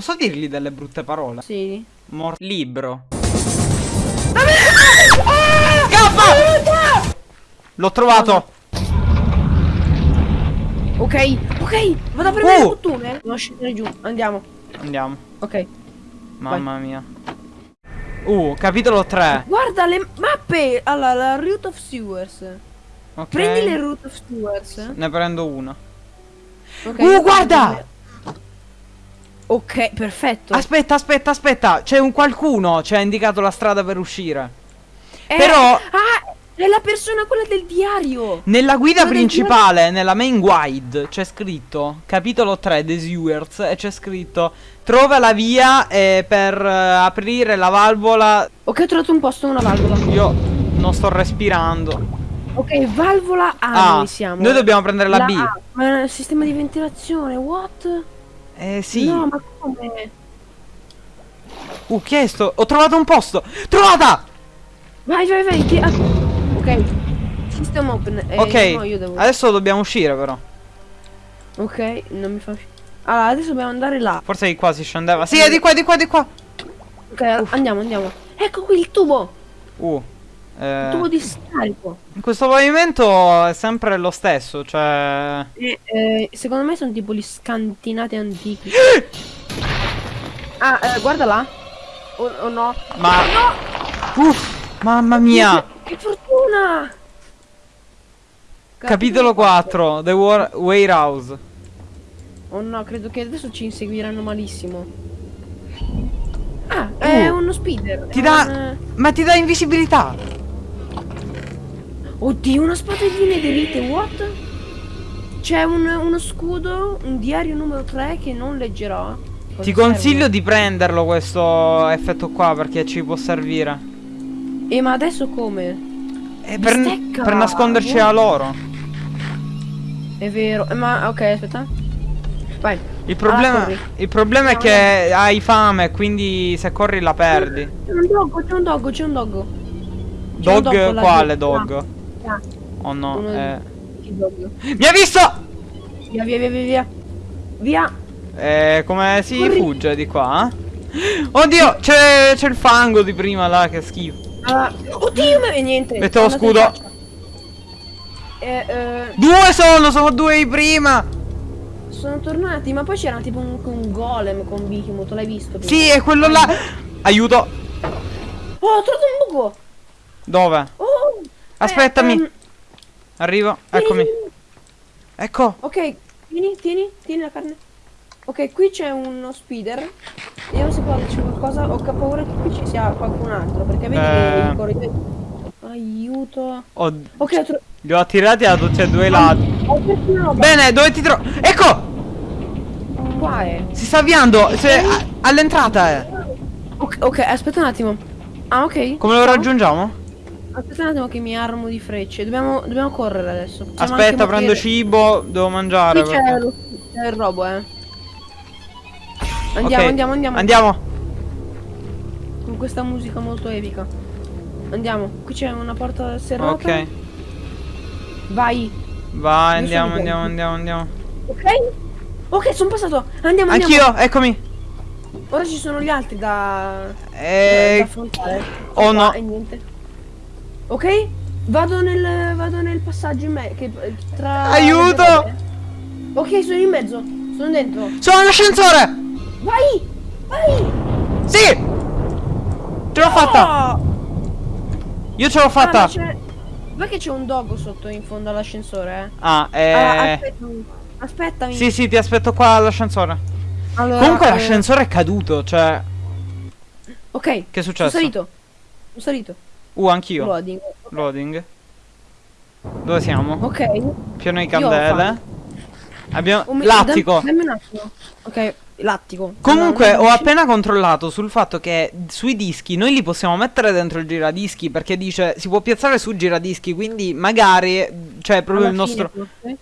Posso dirgli delle brutte parole? Sì. Mor libro. Scappa! L'ho trovato. Ok, ok, vado a premere Oh! il bottone. Devo scendere giù, andiamo. Andiamo. Ok. Mamma mia. Uh, capitolo 3. Guarda le mappe! Allora, la Route of Sewers. Ok. Prendi le Route of Sewers. Ne prendo una. Ok, Uh, guarda! Ok, perfetto. Aspetta, aspetta, aspetta. C'è un qualcuno. Ci ha indicato la strada per uscire. Eh, però- Ah, è la persona quella del diario. Nella guida Quello del principale, nella main guide, c'è scritto capitolo 3 The Sewers e c'è scritto trova la via eh, per eh, aprire la valvola. Ok, ho trovato un posto, una valvola. Io non sto respirando. Ok, valvola A Ah, noi siamo. noi dobbiamo prendere la, B. A. Ma è un sistema di ventilazione, what? Eh sì. No, ma come? Uh, chiesto. Ho trovato un posto. Trovata! Vai, vai, vai. ti- ah, Ok. System open. Eh, ok. no, io devo... Adesso dobbiamo uscire però. Ok, non mi fa uscire. Allora, adesso dobbiamo andare là. Forse di qua si scendeva. Sì, è di qua, di qua, di qua. Ok, andiamo, andiamo. Ecco qui il tubo. Uh. Eh, tubo di scarico. questo pavimento è sempre lo stesso, cioè... Eh, eh, secondo me sono tipo gli scantinati antichi. ah, eh, guarda là. O o no? Ma... Uff, mamma mia! Che fortuna! Capitolo 4, The War Warehouse. Oh no, credo che adesso ci inseguiranno malissimo. Ah, è Uh, uno speeder. Ti è dà... un- Ma ti dà invisibilità. Oddio, una spada di nederite, what? C'è un- uno scudo, un diario numero 3 che non leggerò. Ti serve? consiglio di prenderlo questo effetto qua perché ci può servire. Eh, ma adesso come? Eh, per, per nasconderci Wow. a loro. È vero. Eh, ma ok, aspetta. Vai. Il problema, corri. il problema è che hai fame, quindi se corri la perdi. C'è un doggo, c'è un doggo, c'è un doggo. C'è un Dog? Quale dog? Ah, ah, Oh no, uno eh. Doggo? Mi ha visto! Via, via, via, via, via. Via. Eh, come si Corri. fugge di qua? eh? Oddio, c'è c'è il fango di prima là, che schifo. Ah, oddio, ma niente. Metto lo scudo. Eh, eh, Due sono, sono due di prima. Sono tornati, ma poi c'era tipo un, un golem con Behemoth, l'hai visto? prima? Sì, è quello là. Aiuto. Oh, ho trovato un buco. Dove? Oh. Aspettami. Eh, ehm, Arrivo, vieni, eccomi. vieni. Ecco. Ok, tieni, tieni, tieni la carne. Ok, qui c'è uno speeder. Io non so quale c'è qualcosa. Ho paura che qui ci sia qualcun altro. Perché vedi Eh. il corridoio. Aiuto. Ho- Ok, ho, li ho attirati da tutti e due i lati. Bene, dove ti trovo? Ecco! Qua è. Si sta avviando. a- all'entrata è. Ok, ok, aspetta un attimo. Ah, ok. Come lo Ciao. raggiungiamo? Aspetta un attimo che mi armo di frecce. Dobbiamo, dobbiamo correre adesso. Possiamo Aspetta, prendo cibo. Devo mangiare. Qui c'è lo- c'è il robo, eh. Andiamo, Ok, andiamo, andiamo. Andiamo. Con questa musica molto epica. Andiamo. Qui c'è una porta serrata. Ok. Vai. Vai, andiamo, andiamo, andiamo, andiamo. Ok? Ok, sono passato. Andiamo, andiamo. Anch'io, eccomi. Ora ci sono gli altri da, da, da Eh, affrontare. oh no. E niente. Ok? Vado nel, vado nel passaggio in me. Che, tra Aiuto! Ok, sono in mezzo. Sono dentro. sono all'ascensore. Vai! Vai! Sì. Ce l'ho fatta. Oh! Io ce l'ho Ah, ma fatta. c'è- Vai che c'è un doggo sotto in fondo all'ascensore, eh. Ah, Ah, eh. Aspettami. Sì, sì, ti aspetto qua all'ascensore. Allora, Comunque eh, l'ascensore è caduto, cioè. Ok. Che è successo? Sono salito. Sono salito. Uh, anch'io. Loading. Loading. Dove siamo? Ok. Piano di candele. Abbiamo. Oh, mi- Lattico. Dammi, dammi un attimo. Ok, lattico. Comunque ho appena controllato sul fatto che sui dischi noi li possiamo mettere dentro il giradischi perché dice si può piazzare su giradischi quindi magari cioè proprio il alla nostro fine,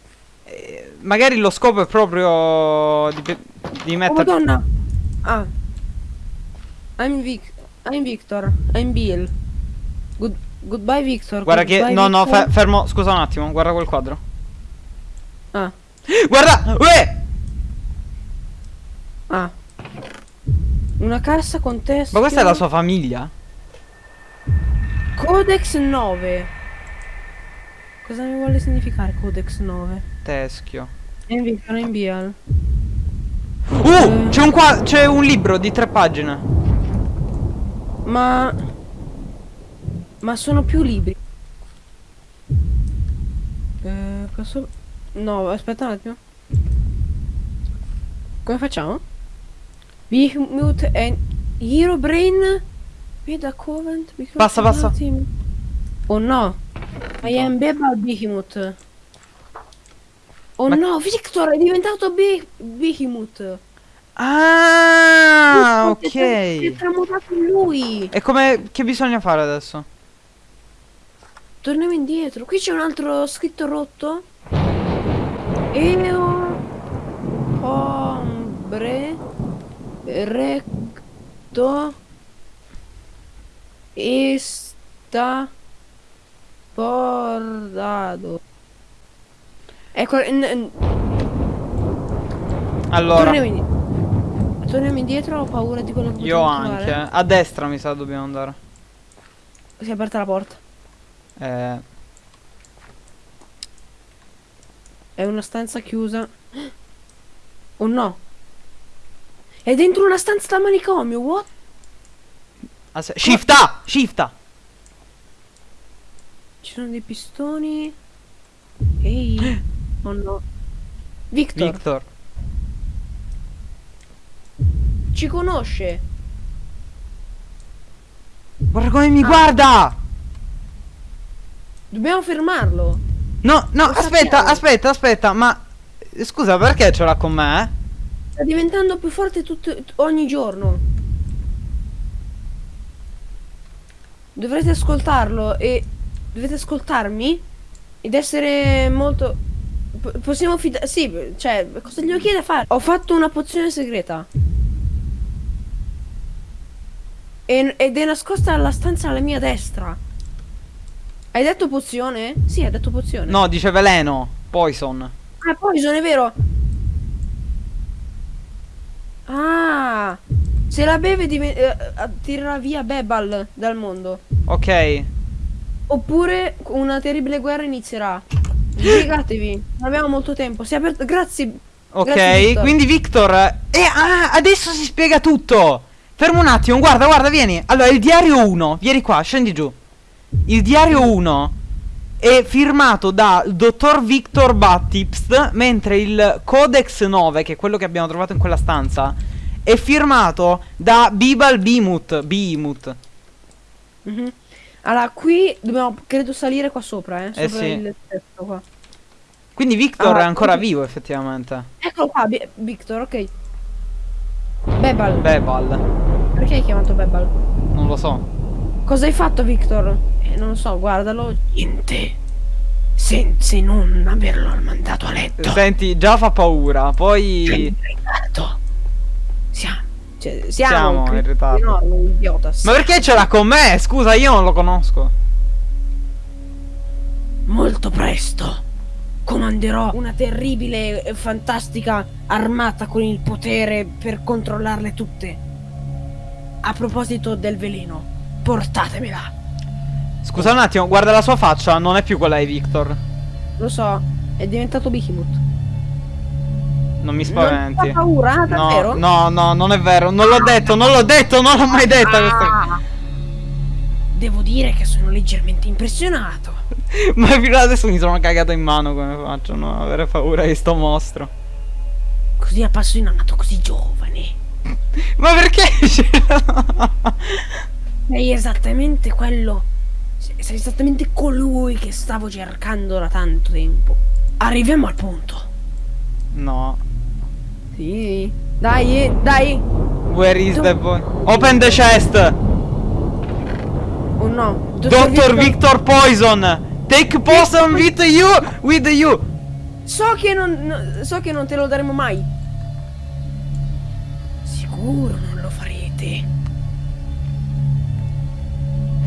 magari lo scopo è proprio di, di Oh mettere madonna. Ah. I'm Vic. I'm Victor. I'm Bill. Good goodbye Victor. Guarda che Goodbye, no no Victor. fe- fermo scusa un attimo guarda quel quadro Ah. Guarda Uè Ah. Una cassa con testo. Ma questa è la sua famiglia? Codex 9. Cosa mi vuole significare Codex 9? Teschio. Envy, sono in Bial. Uh! C'è un qua. C'è un libro di tre pagine. Ma... Ma sono più libri. Eh, questo... No, aspetta un attimo. Come facciamo? Behemoth e Hero Brain Veda Covent Passa, passa. Oh no I am Beba Behemoth Oh Ma- no Victor è diventato Be Behemoth Ah, si è- Si è ok. tramutato in lui E come. Che bisogna fare adesso? Torniamo indietro. Qui c'è un altro scritto rotto. Eo ombre recto esta bordado. Ecco, n- n- Allora. torniamo, indietro. torniamo indietro, ho paura di quello che Io anche. trovare. A destra mi sa dobbiamo andare. Si è aperta la porta. Eh. È una stanza chiusa. Oh no. È dentro una stanza da manicomio, what? asse- Shifta! Shifta! Ci sono dei pistoni. Ehi. Oh no. Victor, Victor. ci conosce. Guarda come mi Ah. guarda! Dobbiamo fermarlo. No, no, Lo aspetta, sappiamo. aspetta, aspetta, ma. eh, Scusa, perché ce l'ha con me? Sta diventando più forte tutto, ogni giorno. Dovrete ascoltarlo e dovete ascoltarmi ed essere molto po- possiamo fidare sì, cioè, cosa gli chiede a fare? Ho fatto una pozione segreta. E- ed è nascosta alla stanza alla mia destra. Hai detto pozione? Sì, hai detto pozione. No, dice veleno. Poison. Ah, Poison, è vero. Ah, se la beve eh, eh, tirerà via Bebal dal mondo. Ok. Oppure una terribile guerra inizierà. Spiegatevi, non abbiamo molto tempo. Si è aperto. Grazie. Ok, Grazie, Victor. quindi Victor. E ah, adesso si spiega tutto. Fermo un attimo, guarda, guarda, vieni. Allora, il diario 1, vieni qua, scendi giù. Il diario 1 è firmato da dottor Victor Baptist, mentre il Codex 9, che è quello che abbiamo trovato in quella stanza, è firmato da Bibal Bimut. Bimut. Mhm. Allora, qui dobbiamo, credo, salire qua sopra, eh. Eh Sopra sì. il testo qua. Quindi Victor Ah, è ancora quindi- vivo, effettivamente. Eccolo qua, Bi- Victor, ok. Bebal. Bebal. Perché hai chiamato Bebal? Non lo so. Cosa hai fatto, Victor? Eh, non lo so, guardalo. Niente. Senza non averlo mandato a letto. Senti, già fa paura. Poi. Siamo. Cioè, siamo, Siamo in ritardo. enormi, idiota. Ma perché ce l'ha con me? Scusa, io non lo conosco. Molto presto comanderò una terribile e fantastica armata con il potere per controllarle tutte. A proposito del veleno, portatemela. Scusa un attimo, guarda la sua faccia, non è più quella di Victor. Lo so, è diventato Behemoth. Non mi Non spaventi. fa paura, ah, davvero? No, no, no, non è vero. Non l'ho detto, non l'ho detto, non l'ho mai questa Ah. Devo dire che sono leggermente impressionato. Ma fino adesso mi sono cagato in mano come faccio a non avere paura di sto mostro. Così a passo in nato così giovane. Ma perché? Sei esattamente quello. Sei esattamente colui che stavo cercando da tanto tempo. Arriviamo al punto. no. Sì. Dai, dai. Where is the boy? Open the chest! Oh no. Dottor Victor Poison! Take poison with you! With you! So che non. no- so che non te lo daremo mai. Sicuro non lo farete.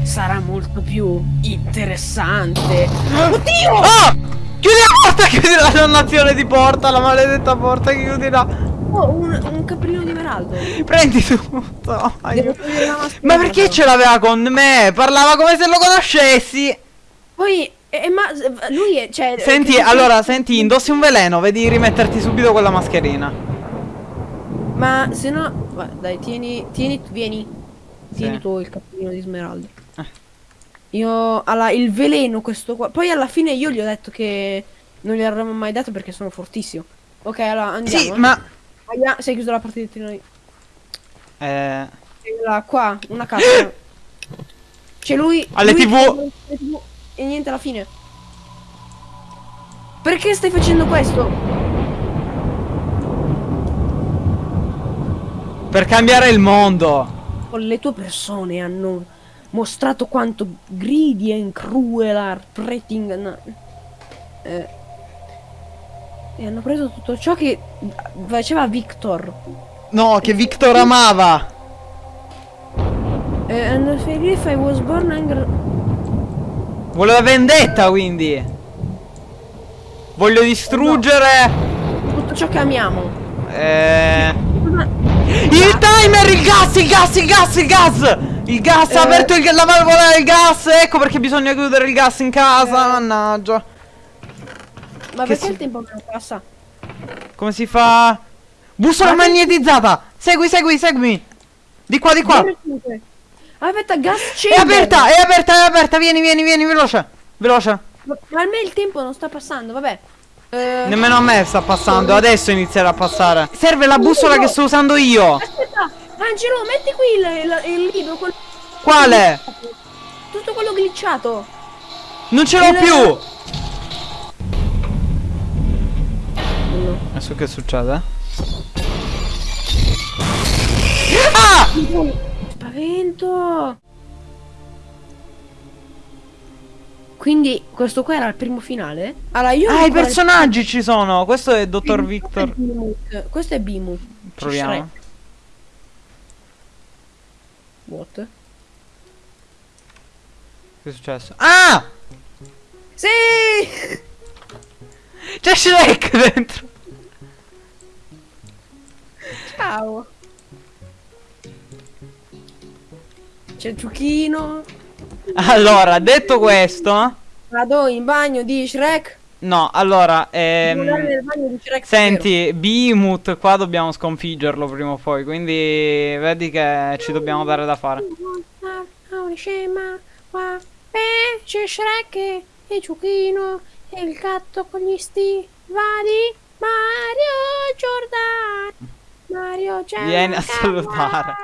Sarà molto più interessante. Oddio! Ah! Chiudi la porta, chiudi la dannazione di porta, la maledetta porta, chiudila. Oh, un, un caprino di Meraldo. Prendi tutto. Ma perché ce l'aveva con me? Parlava come se lo conoscessi. Poi, eh, ma lui è, cioè... Senti, che- allora, senti, indossi un veleno, vedi di rimetterti subito quella mascherina. Ma se no... dai, tieni, tieni, vieni. Tieni Sì. tu il cappellino di Smeraldo. Eh. Io, alla, il veleno questo qua. Poi alla fine io gli ho detto che non gli avremmo mai dato perché sono fortissimo. Ok, allora andiamo. Sì, eh. ma... Andiamo- sei chiuso la partita di noi. Eh... Là, qua, una cassa. C'è lui. Alle lui- TV. TV, E niente alla fine. Perché stai facendo questo? Per cambiare il mondo. Le tue persone hanno mostrato quanto greedy and cruel are pretting. Eh, e hanno preso tutto ciò che faceva Victor. No, che Victor amava. Eh, and if I was born angry. Voleva vendetta, quindi. Voglio distruggere... Tutto ciò che amiamo. Eh... Ma- Il timer, il gas, il gas, il gas, il gas! Il gas, ha Eh. aperto il- la valvola del gas, ecco perché bisogna chiudere il gas in casa, mannaggia. Ma perché si- il tempo non passa? Come si fa? Bussola Ma magnetizzata! Segui, segui, seguimi! Di qua, di qua! Aspetta, gas È chamber. aperta, è aperta, è aperta, vieni, vieni, vieni, veloce! Veloce! Ma ma a me il tempo non sta passando, vabbè. Eh, Nemmeno a me sta passando, adesso inizierà a passare. Serve la bussola che sto usando io! Aspetta, Angelo, metti qui il, il- il libro. quel- Quale? Tutto quello glitchato. Non ce l'ho Il- più! Adesso che succede? Ah! Spavento. Quindi questo qua era il primo finale? Allora io Ah, i personaggi ci sono! Questo è Dottor è Victor. Questo è Bimu. Proviamo. What? Che è successo? Ah! Sì! C'è Shrek dentro! Ciao. C'è ciuchino. Allora, detto questo... Vado in bagno di Shrek. No, allora, ehm... Senti, Behemoth qua dobbiamo sconfiggerlo prima o poi, quindi vedi che ci dobbiamo dare da fare. Ah, una scema. Qua. Eh, c'è Shrek e il ciuchino e il gatto con gli stivali. Mario Giordano. Mario Giordano. Vieni a salutare.